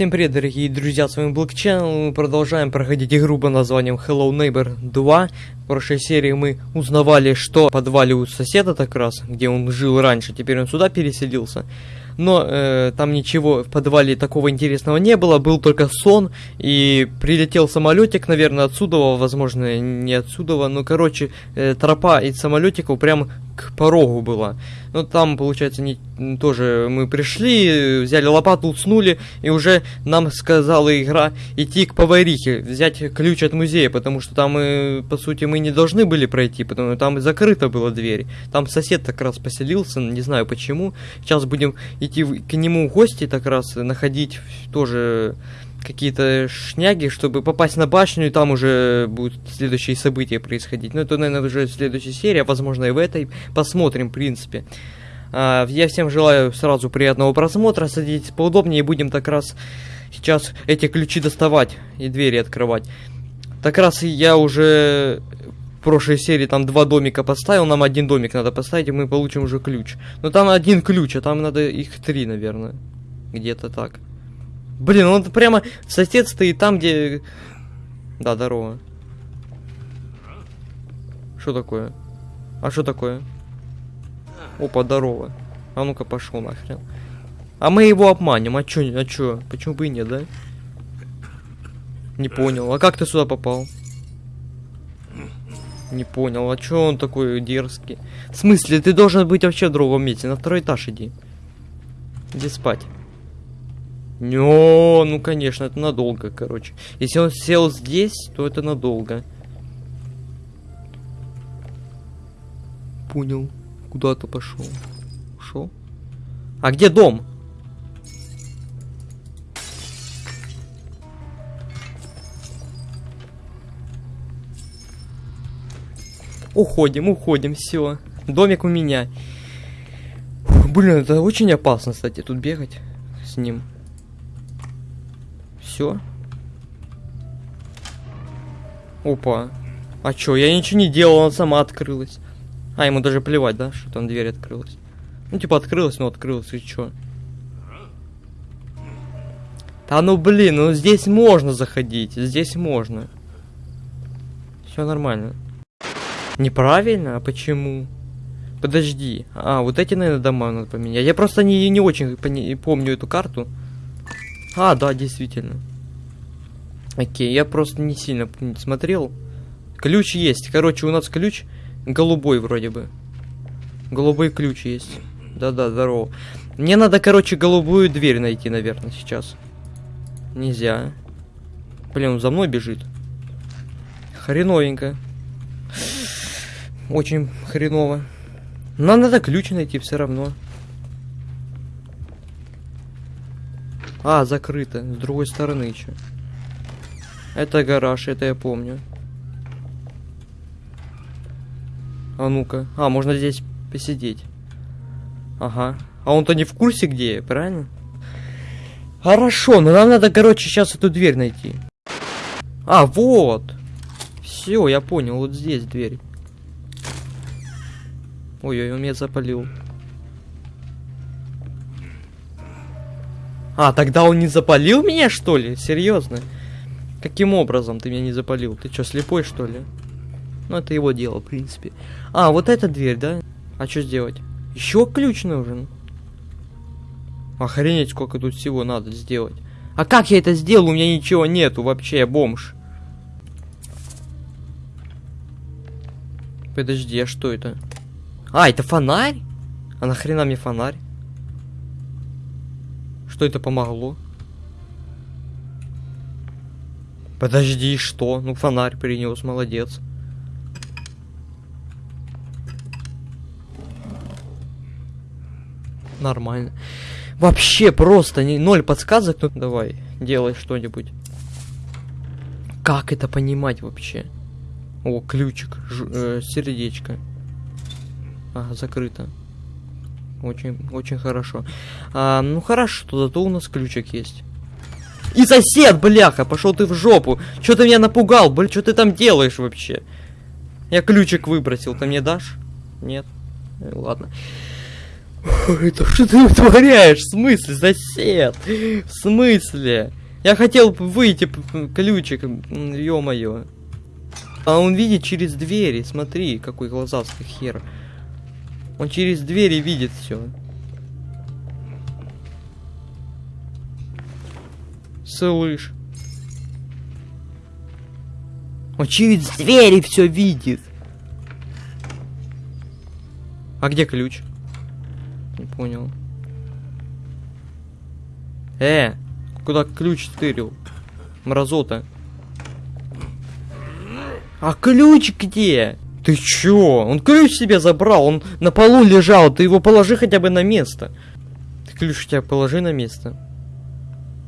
Всем привет, дорогие друзья, с вами Channel. Мы продолжаем проходить игру под названием Hello Neighbor 2. В прошлой серии мы узнавали, что в подвале у соседа так раз, где он жил раньше, теперь он сюда переселился. Но э, там ничего в подвале такого интересного не было, был только сон, и прилетел самолетик, наверное, отсюда, возможно, не отсюда, но, короче, э, тропа из самолетиков прям к порогу была. Ну, там, получается, не, тоже мы пришли, взяли лопату, уснули, и уже нам сказала игра идти к поварихе, взять ключ от музея, потому что там, э, по сути, мы не должны были пройти, потому что там закрыта была дверь. Там сосед так раз поселился, не знаю почему. Сейчас будем идти к нему в гости, так раз находить тоже какие-то шняги, чтобы попасть на башню, и там уже будут следующие события происходить. Ну, это, наверное, уже следующая серия, возможно, и в этой. Посмотрим, в принципе. А, я всем желаю сразу приятного просмотра, садитесь поудобнее, и будем так раз сейчас эти ключи доставать и двери открывать. Так раз я уже в прошлой серии там два домика поставил, нам один домик надо поставить, и мы получим уже ключ. Но там один ключ, а там надо их три, наверное. Где-то так. Блин, он прямо сосед стоит там, где... Да, здорово. Что такое? А что такое? Опа, здорово. А ну-ка пошел нахрен. А мы его обманем, а чё, а чё? Почему бы и нет, да? Не понял. А как ты сюда попал? Не понял, а чё он такой дерзкий? В смысле, ты должен быть вообще в другом месте, на второй этаж иди. Иди спать. Не, ну конечно, это надолго, короче. Если он сел здесь, то это надолго. Понял. Куда-то пошел. Ушел? А где дом? Уходим, уходим, все. Домик у меня. Блин, это очень опасно, кстати, тут бегать с ним. Все. Опа. А чё, я ничего не делал, она сама открылась. А, ему даже плевать, да, что там дверь открылась. Ну, типа, открылась, но открылась, и чё? Да ну, блин, ну здесь можно заходить, здесь можно. Все нормально. Неправильно? А почему? Подожди. А, вот эти, наверное, дома надо поменять. Я просто не, не очень помню эту карту. А, да, действительно. Окей, я просто не сильно смотрел. Ключ есть. Короче, у нас ключ голубой вроде бы. Голубой ключ есть. Да-да, здорово. Мне надо, короче, голубую дверь найти, наверное, сейчас. Нельзя. Блин, он за мной бежит. Хреновенько. Очень хреново. Нам надо ключ найти все равно. А, закрыто. С другой стороны еще. Это гараж, это я помню. А ну-ка. А, можно здесь посидеть. Ага. А он-то не в курсе, где я, правильно? Хорошо, но нам надо, короче, сейчас эту дверь найти. А, вот. Все, я понял, вот здесь дверь. Ой-ой, он меня запалил. А, тогда он не запалил меня, что ли? Серьезно? Каким образом ты меня не запалил? Ты что, слепой, что ли? Ну, это его дело, в принципе. А, вот эта дверь, да? А что сделать? Еще ключ нужен. Охренеть, сколько тут всего надо сделать. А как я это сделал? У меня ничего нету вообще, я бомж. Подожди, а что это? А, это фонарь? А нахрена мне фонарь? Что это помогло? Подожди, что? Ну, фонарь принес, молодец. Нормально. Вообще просто не, ноль подсказок. Ну, давай, делай что-нибудь. Как это понимать вообще? О, ключик, ж, э, сердечко. А, закрыто. Очень, очень хорошо. А, ну хорошо, зато у нас ключик есть. И сосед, бляха, пошел ты в жопу. Что ты меня напугал, блин, что ты там делаешь вообще? Я ключик выбросил, ты мне дашь? Нет? Э, ладно. Это что ты вытворяешь? В смысле, сосед? В смысле? Я хотел выйти ключик, ё-моё. А он видит через двери, смотри, какой глазастый хер. Он через двери видит все. Слышь. Через двери все видит. А где ключ? Не понял. Э, куда ключ стырил? Мразота. А ключ где? Ты чё? Он ключ себе забрал, он на полу лежал, ты его положи хотя бы на место. Ты ключ у тебя положи на место.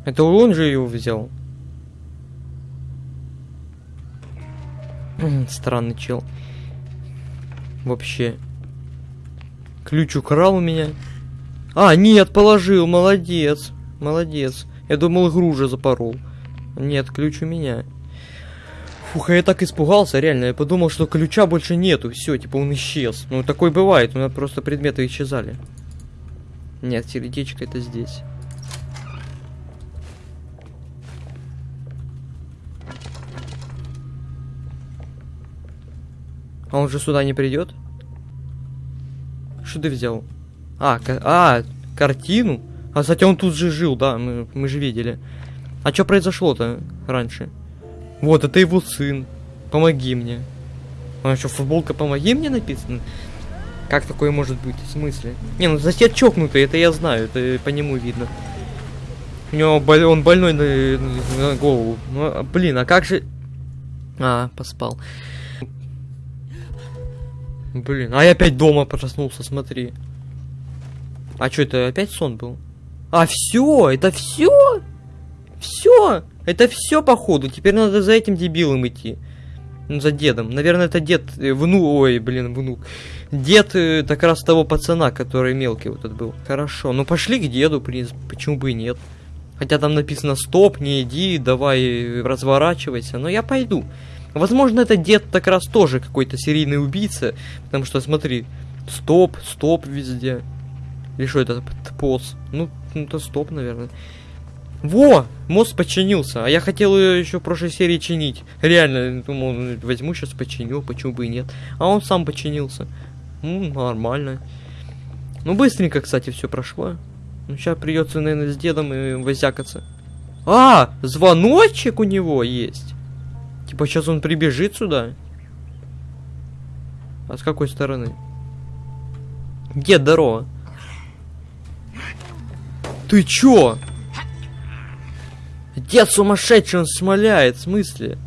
Это он же его взял. Странный чел. Вообще. Ключ украл у меня. А, нет, положил, молодец. Молодец. Я думал, игру уже запорол. Нет, ключ у меня. Фух, я так испугался, реально. Я подумал, что ключа больше нету. Все, типа он исчез. Ну, такой бывает. У меня просто предметы исчезали. Нет, сердечко это здесь. А он же сюда не придет? Что ты взял? А, а, картину? А, кстати, он тут же жил, да, мы, мы же видели. А что произошло-то раньше? Вот, это его сын. Помоги мне. А что, футболка «Помоги мне» написано? Как такое может быть? В смысле? Не, ну сосед чокнутый, это я знаю, это по нему видно. У него боль, он больной на, на голову. Ну, а, блин, а как же... А, поспал. Блин, а я опять дома проснулся, смотри. А что, это опять сон был? А, все, это все? Все? Это все, походу. Теперь надо за этим дебилом идти. Ну, за дедом. Наверное, это дед, э, внук, ой, блин, внук. Дед э, как раз того пацана, который мелкий вот этот был. Хорошо, ну пошли к деду, принципе, почему бы и нет. Хотя там написано стоп, не иди, давай разворачивайся, но я пойду. Возможно, это дед как раз тоже какой-то серийный убийца, потому что, смотри, стоп, стоп везде. Или что это, поз? Ну, ну, это стоп, наверное. Во! Мост починился. А я хотел ее еще в прошлой серии чинить. Реально, думал, ну, возьму сейчас починю, почему бы и нет. А он сам починился. Ну, нормально. Ну, быстренько, кстати, все прошло. Ну, сейчас придется, наверное, с дедом и возякаться. А, звоночек у него есть. Типа, сейчас он прибежит сюда. А с какой стороны? Дед, здорово. Ты чё? Дед сумасшедший, он смоляет, в смысле?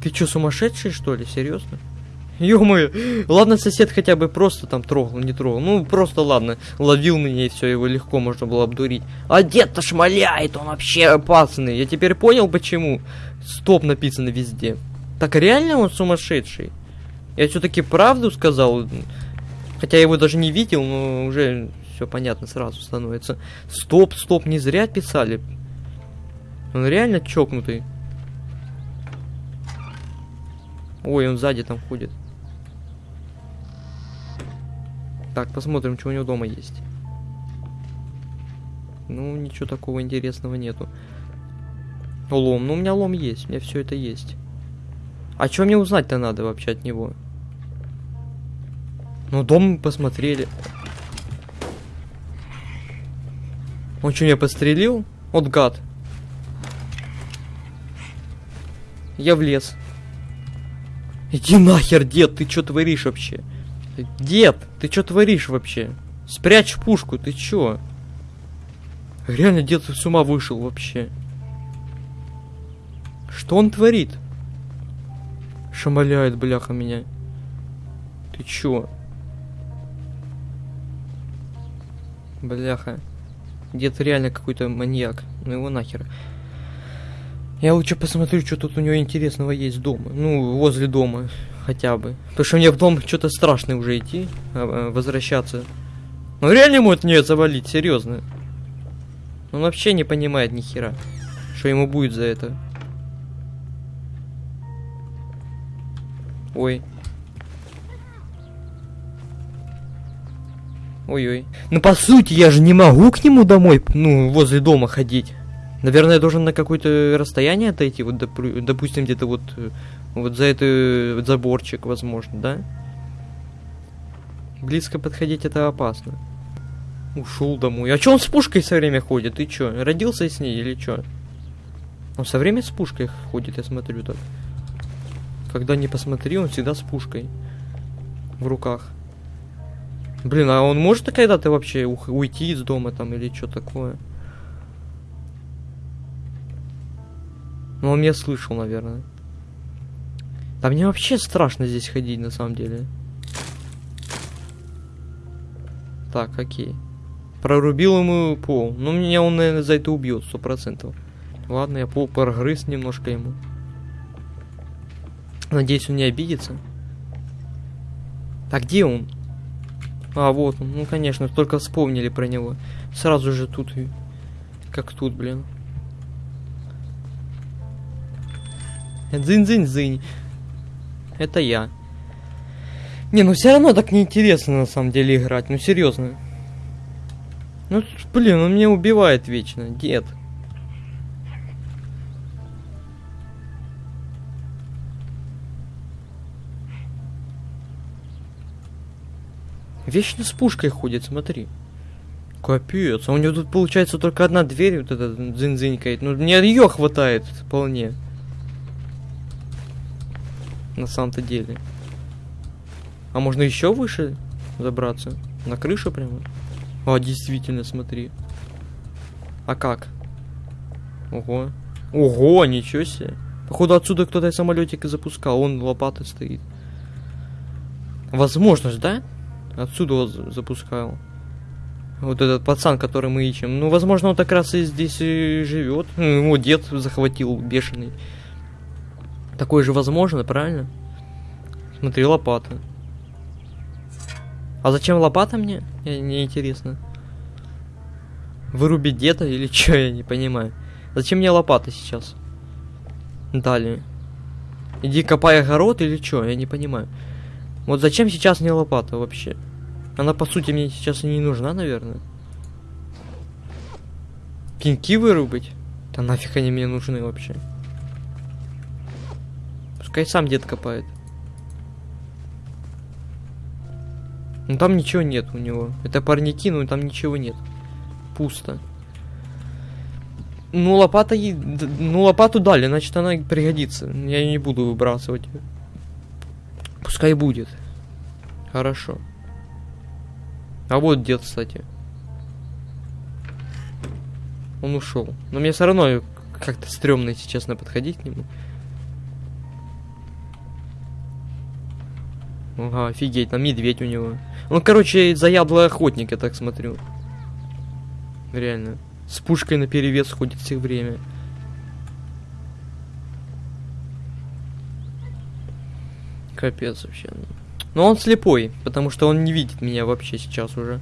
Ты чё, сумасшедший, что ли? Серьезно? Ё-моё, ладно, сосед хотя бы просто там трогал, не трогал. Ну, просто ладно, ловил меня и все, его легко можно было обдурить. А дед-то шмаляет, он вообще опасный. Я теперь понял, почему. Стоп написано везде. Так реально он сумасшедший? Я все-таки правду сказал. Хотя я его даже не видел, но уже все понятно сразу становится. Стоп, стоп, не зря писали. Он реально чокнутый. Ой, он сзади там ходит. Так, посмотрим, что у него дома есть. Ну, ничего такого интересного нету. Лом. Ну, у меня лом есть. У меня все это есть. А что мне узнать-то надо вообще от него? Ну, дом мы посмотрели. Он что, меня подстрелил? Вот гад. Я в лес. Иди нахер, дед, ты что творишь вообще? Дед, ты что творишь вообще? Спрячь пушку, ты чё? Реально дед с ума вышел вообще. Что он творит? Шамаляет, бляха, меня. Ты чё? Бляха. Дед реально какой-то маньяк. Ну его нахер. Я лучше посмотрю, что тут у него интересного есть дома. Ну, возле дома хотя бы. Потому что мне в дом что-то страшное уже идти, а, а, возвращаться. Ну реально ему это не завалить, серьезно. Он вообще не понимает ни хера, что ему будет за это. Ой. Ой-ой. Ну, по сути, я же не могу к нему домой, ну, возле дома ходить. Наверное, я должен на какое-то расстояние отойти, вот, допу- допустим, где-то вот, э, вот за этот заборчик, возможно, да? Близко подходить это опасно. Ушел домой. А чё он с пушкой все время ходит? Ты чё, родился с ней или чё? Он все время с пушкой ходит, я смотрю так. Когда не посмотри, он всегда с пушкой в руках. Блин, а он может когда-то вообще уйти из дома там или что такое? Ну, он меня слышал, наверное. Да мне вообще страшно здесь ходить, на самом деле. Так, окей. Прорубил ему пол. Ну, меня он, наверное, за это убьет, сто процентов. Ладно, я пол прогрыз немножко ему. Надеюсь, он не обидится. А где он? А, вот он. Ну, конечно, только вспомнили про него. Сразу же тут. Как тут, блин. Дзынь-дзынь-дзынь. Это я. Не, ну все равно так неинтересно на самом деле играть. Ну серьезно. Ну, блин, он меня убивает вечно, дед. Вечно с пушкой ходит, смотри. Капец, а у него тут получается только одна дверь, вот эта дзынь-дзынькает. Ну, мне ее хватает вполне. На самом-то деле. А можно еще выше забраться? На крышу прямо? А, действительно, смотри. А как? Ого. Ого, ничего себе. Походу отсюда кто-то самолетик и запускал. Он лопатой стоит. Возможность, да? Отсюда вот за- запускал. Вот этот пацан, который мы ищем. Ну, возможно, он как раз и здесь и живет. Ну, его дед захватил бешеный. Такое же возможно, правильно? Смотри, лопата. А зачем лопата мне? Мне не интересно. Вырубить деда или что, я не понимаю. Зачем мне лопата сейчас? Далее. Иди копай огород или что, я не понимаю. Вот зачем сейчас мне лопата вообще? Она по сути мне сейчас и не нужна, наверное. Пеньки вырубить? Да нафиг они мне нужны вообще? Пускай сам дед копает. Ну там ничего нет у него. Это парники, но там ничего нет. Пусто. Ну лопата, е- д- ну лопату дали, значит она пригодится. Я не буду выбрасывать. Пускай будет. Хорошо. А вот дед, кстати. Он ушел. Но мне все равно как-то стрёмно, если честно, подходить к нему. Ага, офигеть, там медведь у него. Ну, короче, заядлый охотник, я так смотрю. Реально. С пушкой на перевес ходит все время. Капец вообще. Но он слепой, потому что он не видит меня вообще сейчас уже.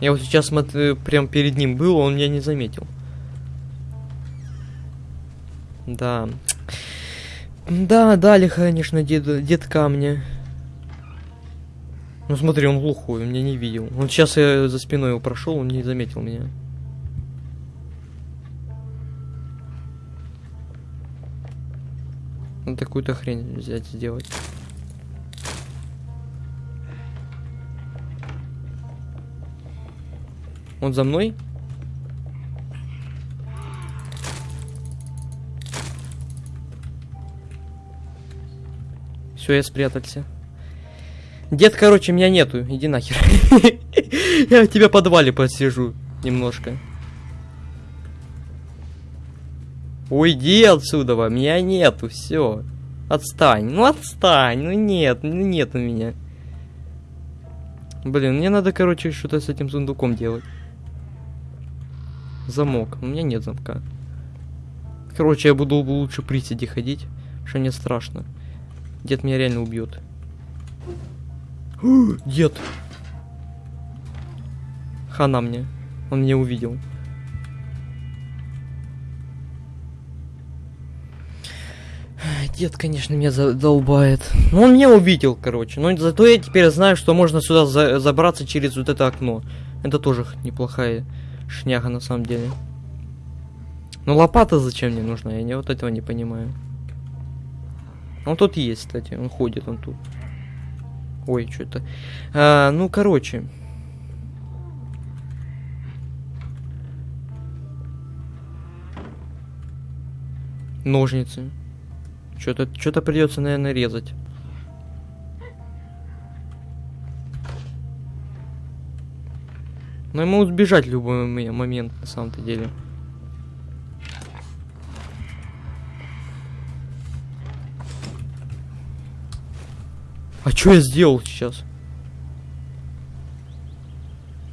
Я вот сейчас смотрю, прям перед ним был, он меня не заметил. Да. Да, дали, конечно, дед, дед камня. Ну смотри, он глухой, меня не видел. Он сейчас я за спиной его прошел, он не заметил меня. Надо какую-то хрень взять, сделать. Он за мной? Все, я спрятался. Дед, короче, меня нету. Иди нахер. Я тебя подвале посижу немножко. Уйди отсюда, меня нету, все. Отстань, ну отстань, ну нет, ну нет у меня. Блин, мне надо, короче, что-то с этим сундуком делать. Замок, у меня нет замка. Короче, я буду лучше приседи ходить, что мне страшно. Дед меня реально убьет. Дед. Хана мне. Он меня увидел. Дед, конечно, меня задолбает. Ну, он меня увидел, короче. Но зато я теперь знаю, что можно сюда за забраться через вот это окно. Это тоже неплохая шняга на самом деле. Но лопата зачем мне нужна? Я не вот этого не понимаю. Он тут есть, кстати. Он ходит, он тут. Ой, что-то. А, ну, короче. Ножницы. Что-то что-то придется, наверное, резать. Но ему сбежать в любой момент, на самом-то деле. А что я сделал сейчас?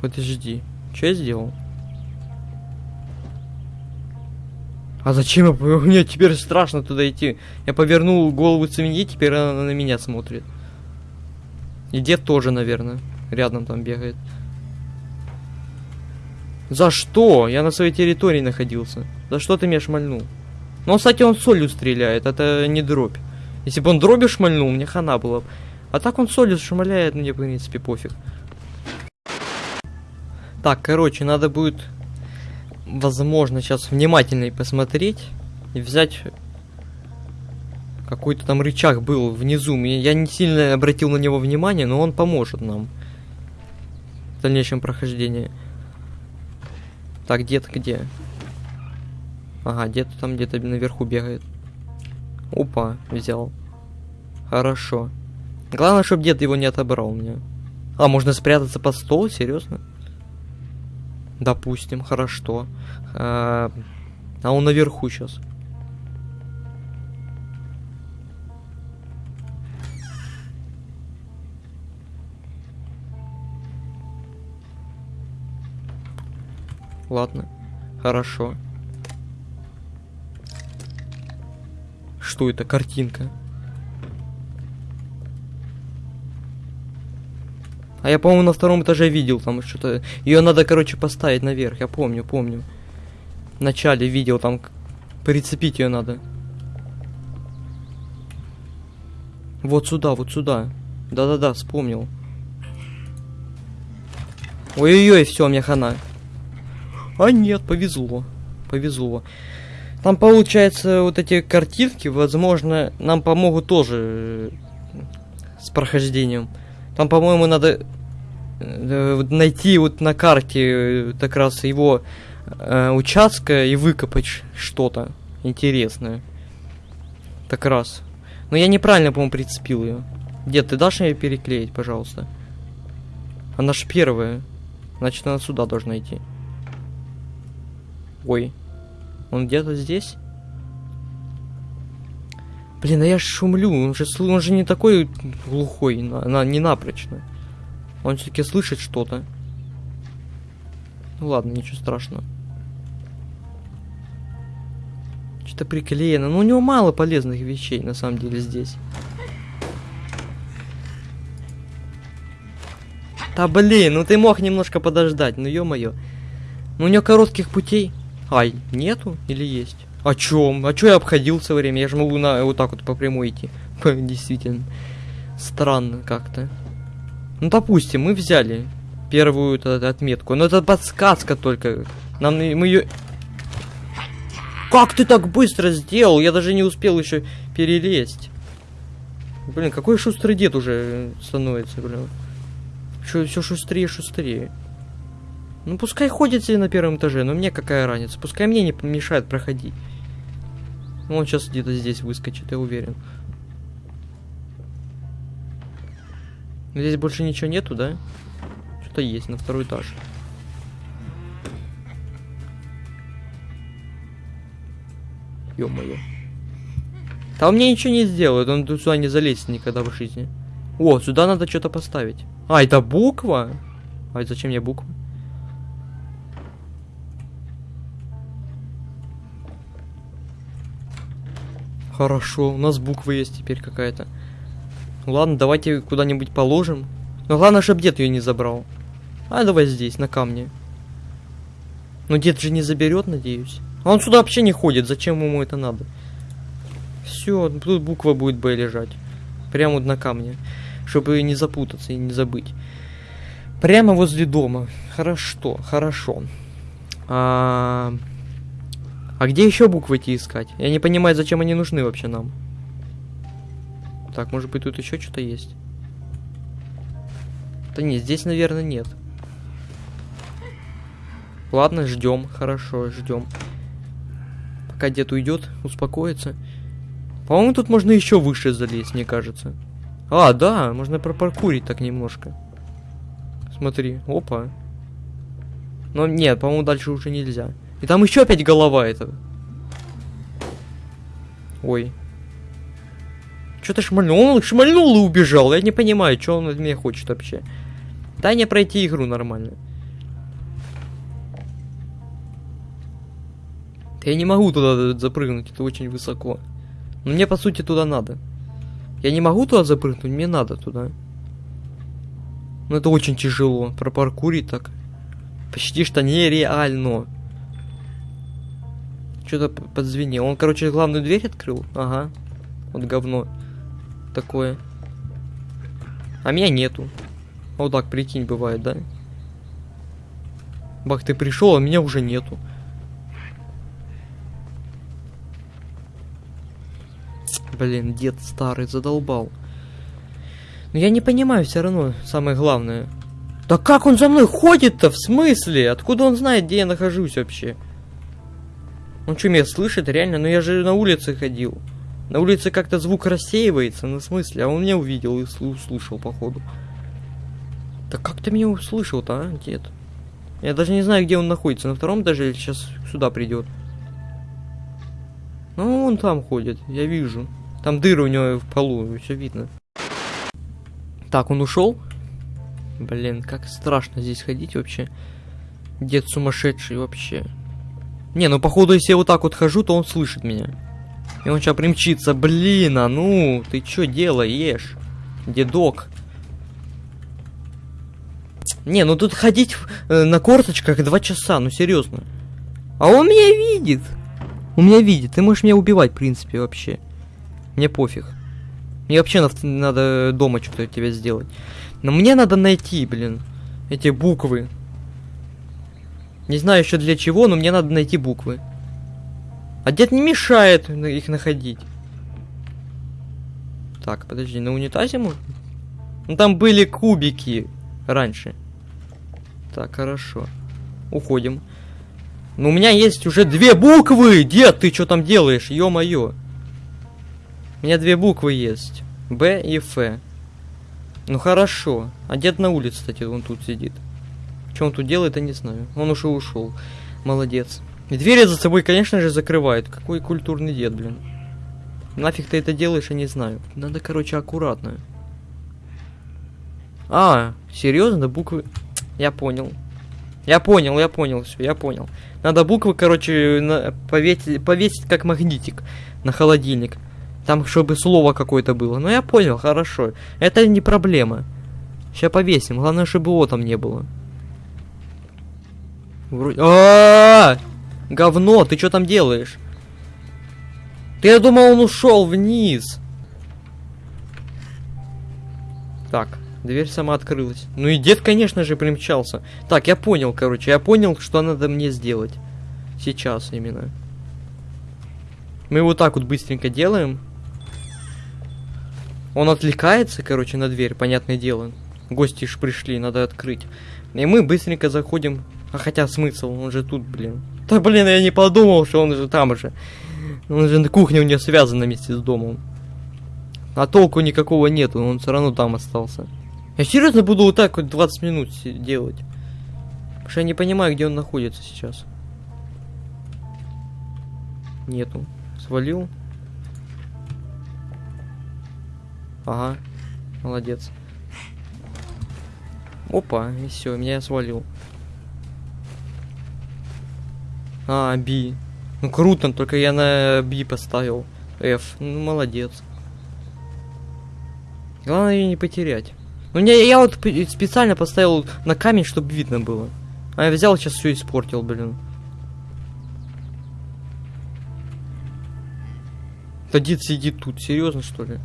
Подожди. Что я сделал? А зачем я... Мне теперь страшно туда идти. Я повернул голову свиньи, теперь она на меня смотрит. И дед тоже, наверное, рядом там бегает. За что? Я на своей территории находился. За что ты меня шмальнул? Ну, кстати, он солью стреляет, это не дробь. Если бы он дробью шмальнул, мне хана было. А так он солью шмаляет, мне, в принципе, пофиг. Так, короче, надо будет возможно, сейчас внимательнее посмотреть и взять какой-то там рычаг был внизу. Я не сильно обратил на него внимание, но он поможет нам в дальнейшем прохождении. Так, дед где? Ага, дед там где-то наверху бегает. Опа, взял. Хорошо. Главное, чтобы дед его не отобрал мне. А, можно спрятаться под стол? Серьезно? Допустим, хорошо. А, а он наверху сейчас. Ладно, хорошо. Что это? Картинка. А я, по-моему, на втором этаже видел там что-то. Ее надо, короче, поставить наверх. Я помню, помню. В начале видел там. Прицепить ее надо. Вот сюда, вот сюда. Да-да-да, вспомнил. Ой-ой-ой, все, мне хана. А нет, повезло. Повезло. Там получается вот эти картинки, возможно, нам помогут тоже э, с прохождением. Там, по-моему, надо э, найти вот на карте э, как раз его э, участка и выкопать что-то интересное. Так раз. Но я неправильно, по-моему, прицепил ее. Дед, ты дашь ее переклеить, пожалуйста? Она ж первая. Значит, она сюда должна идти. Ой. Он где-то здесь? Блин, а я шумлю, он же, он же не такой глухой, она не напрочно. Он все-таки слышит что-то. Ну ладно, ничего страшного. Что-то приклеено. Ну, у него мало полезных вещей, на самом деле, здесь. Да блин, ну ты мог немножко подождать, ну ё-моё. Ну у него коротких путей. Ай, нету или есть? О чем? А чё я обходил все время? Я же могу на вот так вот по прямой идти. Действительно. Странно как-то. Ну, допустим, мы взяли первую отметку. Но это подсказка только. Нам мы ее. Как ты так быстро сделал? Я даже не успел еще перелезть. Блин, какой шустрый дед уже становится, блин. Все шустрее, шустрее. Ну пускай ходит себе на первом этаже, но мне какая разница. Пускай мне не мешает проходить. Он сейчас где-то здесь выскочит, я уверен. Здесь больше ничего нету, да? Что-то есть на второй этаж. Ё-моё. Он мне ничего не сделает, он тут сюда не залезет никогда в жизни. О, сюда надо что-то поставить. А, это буква? А зачем мне буква? Хорошо, у нас буква есть теперь какая-то. Ладно, давайте куда-нибудь положим. Но главное, чтобы дед ее не забрал. А давай здесь, на камне. Но дед же не заберет, надеюсь. А он сюда вообще не ходит, зачем ему это надо? Все, тут буква будет Б лежать. Прямо вот на камне. Чтобы не запутаться и не забыть. Прямо возле дома. Хорошо, хорошо. А, а где еще буквы эти искать? Я не понимаю, зачем они нужны вообще нам. Так, может быть тут еще что-то есть? Да нет, здесь, наверное, нет. Ладно, ждем. Хорошо, ждем. Пока дед уйдет, успокоится. По-моему, тут можно еще выше залезть, мне кажется. А, да, можно пропаркурить так немножко. Смотри, опа. Но нет, по-моему, дальше уже нельзя. И там еще опять голова этого. Ой. Что-то шмальнул. Он шмальнул и убежал. Я не понимаю, что он от меня хочет вообще. Дай мне пройти игру нормально. Я не могу туда запрыгнуть, это очень высоко. Но мне, по сути, туда надо. Я не могу туда запрыгнуть, мне надо туда. Но это очень тяжело. Пропаркурить так. Почти что нереально. Что-то подзвенело. Он, короче, главную дверь открыл. Ага. Вот говно. Такое. А меня нету. Вот так, прикинь, бывает, да? Бах, ты пришел, а меня уже нету. Блин, дед старый задолбал. Но я не понимаю все равно, самое главное. Да как он за мной ходит-то? В смысле? Откуда он знает, где я нахожусь вообще? Он что, меня слышит? Реально? Ну я же на улице ходил. На улице как-то звук рассеивается, ну в смысле? А он меня увидел и услышал, походу. Да как ты меня услышал-то, а, дед? Я даже не знаю, где он находится. На втором даже сейчас сюда придет. Ну, он там ходит, я вижу. Там дыры у него в полу, все видно. Так, он ушел? Блин, как страшно здесь ходить вообще. Дед сумасшедший вообще. Не, ну походу, если я вот так вот хожу, то он слышит меня. И он сейчас примчится. Блин, а ну, ты что делаешь? Дедок. Не, ну тут ходить э, на корточках два часа, ну серьезно. А он меня видит. Он меня видит. Ты можешь меня убивать, в принципе, вообще. Мне пофиг. Мне вообще надо дома что-то тебе сделать. Но мне надо найти, блин, эти буквы. Не знаю еще для чего, но мне надо найти буквы. А дед не мешает их находить. Так, подожди, на унитазе можно? Ну там были кубики раньше. Так, хорошо. Уходим. Но у меня есть уже две буквы! Дед, ты что там делаешь? Ё-моё. У меня две буквы есть. Б и Ф. Ну хорошо. А дед на улице, кстати, он тут сидит. Что он тут делает, я не знаю. Он уже ушел. Молодец. И двери за собой, конечно же, закрывает. Какой культурный дед, блин. Нафиг ты это делаешь, я не знаю. Надо, короче, аккуратно. А, серьезно, буквы... Я понял. Я понял, я понял, все, я понял. Надо буквы, короче, на... повесить, повесить как магнитик на холодильник. Там, чтобы слово какое-то было. Ну, я понял, хорошо. Это не проблема. Сейчас повесим. Главное, чтобы его там не было. Вроде... А, -а, -а, Говно, ты что там делаешь? Ты, я думал, он ушел вниз. Так, дверь сама открылась. Ну и дед, конечно же, примчался. Так, я понял, короче, я понял, что надо мне сделать. Сейчас именно. Мы вот так вот быстренько делаем. Он отвлекается, короче, на дверь, понятное дело. Гости ж пришли, надо открыть. И мы быстренько заходим. А хотя смысл, он же тут, блин. Да блин, я не подумал, что он же там же. Он же на кухне у него связан вместе с домом. А толку никакого нету, он все равно там остался. Я серьезно буду вот так вот 20 минут делать. Потому что я не понимаю, где он находится сейчас. Нету. Свалил. Ага, молодец. Опа, и все, меня свалил. А, B. Ну круто, только я на B поставил. F. Ну молодец. Главное ее не потерять. Ну не, я вот специально поставил на камень, чтобы видно было. А я взял, сейчас все испортил, блин. Дед сидит тут, серьезно что ли?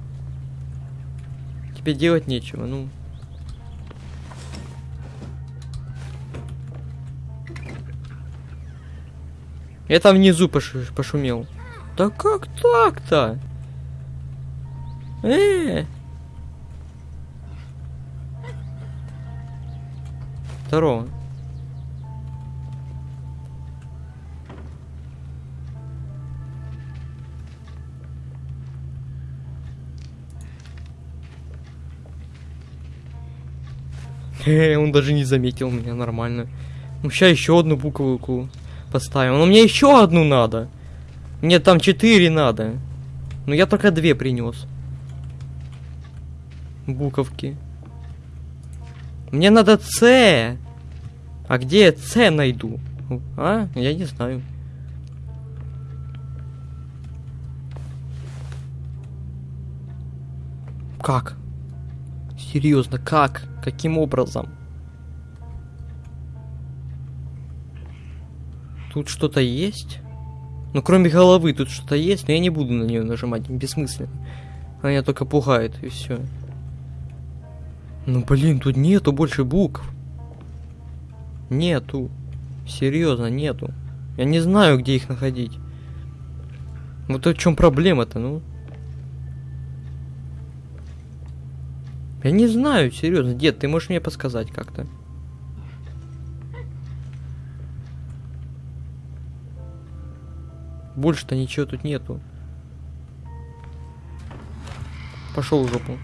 Тебе делать нечего, ну. Я там внизу пош пошумел. Да как так-то? Э, Здорово. Э, Он даже не заметил меня нормально. Ну, сейчас еще одну букву поставим. Но мне еще одну надо. Мне там четыре надо. Но я только две принес. Буковки. Мне надо С. А где я С найду? А? Я не знаю. Как? Серьезно, как? Каким образом? Тут что-то есть? Ну, кроме головы, тут что-то есть, но я не буду на нее нажимать, бессмысленно. Она меня только пугает, и все. Ну, блин, тут нету больше букв. Нету. Серьезно, нету. Я не знаю, где их находить. Вот в чем проблема-то, ну? Я не знаю, серьезно. Дед, ты можешь мне подсказать как-то? Больше-то ничего тут нету. Пошел в жопу.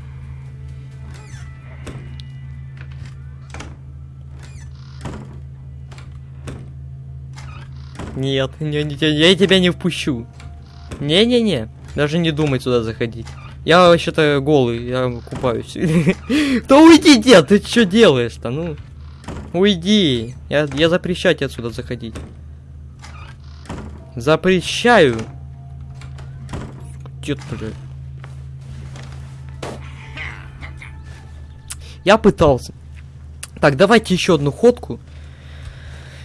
Нет, не, не, я тебя не впущу. Не-не-не, даже не думай сюда заходить. Я вообще-то голый, я купаюсь. Да уйди, дед, ты что делаешь-то, ну? Уйди, я, запрещаю тебе отсюда заходить. Запрещаю. Дед, блядь. Я пытался. Так, давайте еще одну ходку.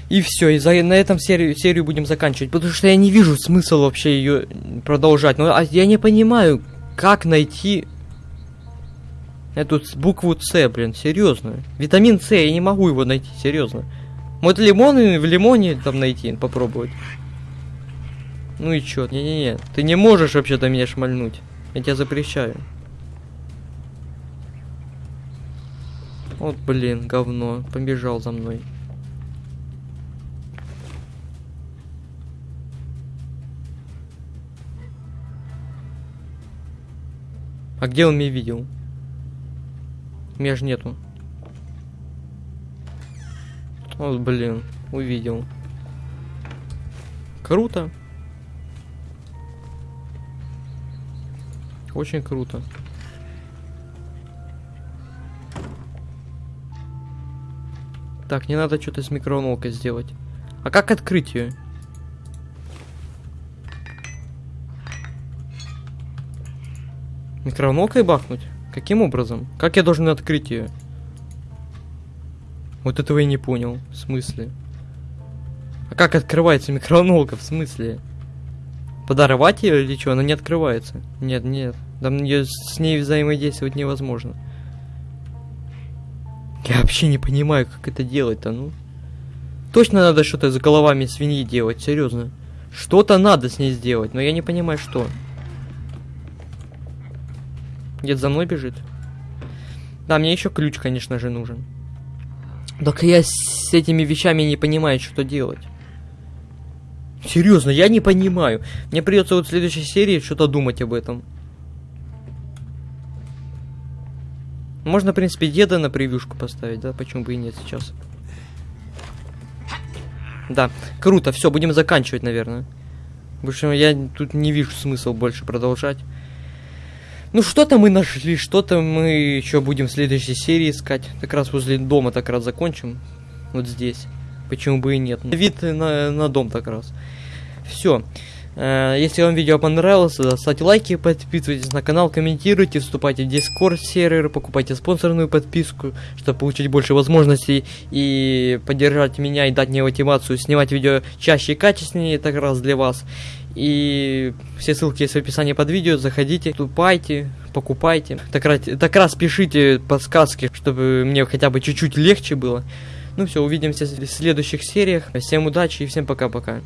И все, и за, на этом серию, серию будем заканчивать. Потому что я не вижу смысла вообще ее продолжать. Но а я не понимаю, как найти эту букву С, блин, серьезно. Витамин С, я не могу его найти, серьезно. Может лимон в лимоне там найти, попробовать. Ну и чё, не-не-не, ты не можешь вообще-то меня шмальнуть. Я тебя запрещаю. Вот, блин, говно, побежал за мной. А где он меня видел? Меня же нету. Вот, блин, увидел. Круто. Очень круто. Так, не надо что-то с микроволновкой сделать. А как открыть ее? Микроволновкой бахнуть? Каким образом? Как я должен открыть ее? Вот этого я не понял. В смысле? А как открывается микроволновка? В смысле? Подорвать ее или что? Она не открывается. Нет, нет. Там ее, с ней взаимодействовать невозможно. Я вообще не понимаю, как это делать-то, ну. Точно надо что-то с головами свиньи делать, серьезно. Что-то надо с ней сделать, но я не понимаю, что. Дед за мной бежит. Да, мне еще ключ, конечно же, нужен. Так я с этими вещами не понимаю, что делать. Серьезно, я не понимаю. Мне придется вот в следующей серии что-то думать об этом. Можно, в принципе, деда на превьюшку поставить, да? Почему бы и нет сейчас? Да, круто, все, будем заканчивать, наверное. Потому что я тут не вижу смысла больше продолжать. Ну, что-то мы нашли, что-то мы еще будем в следующей серии искать. Как раз возле дома так раз закончим. Вот здесь. Почему бы и нет? Ну, вид на, на дом так раз. Все. Э, если вам видео понравилось, ставьте лайки, подписывайтесь на канал, комментируйте, вступайте в Discord сервер, покупайте спонсорную подписку, чтобы получить больше возможностей и поддержать меня и дать мне мотивацию снимать видео чаще и качественнее, так раз для вас. И все ссылки есть в описании под видео, заходите, вступайте, покупайте. Так раз, так раз пишите подсказки, чтобы мне хотя бы чуть-чуть легче было. Ну все, увидимся в следующих сериях. Всем удачи и всем пока-пока.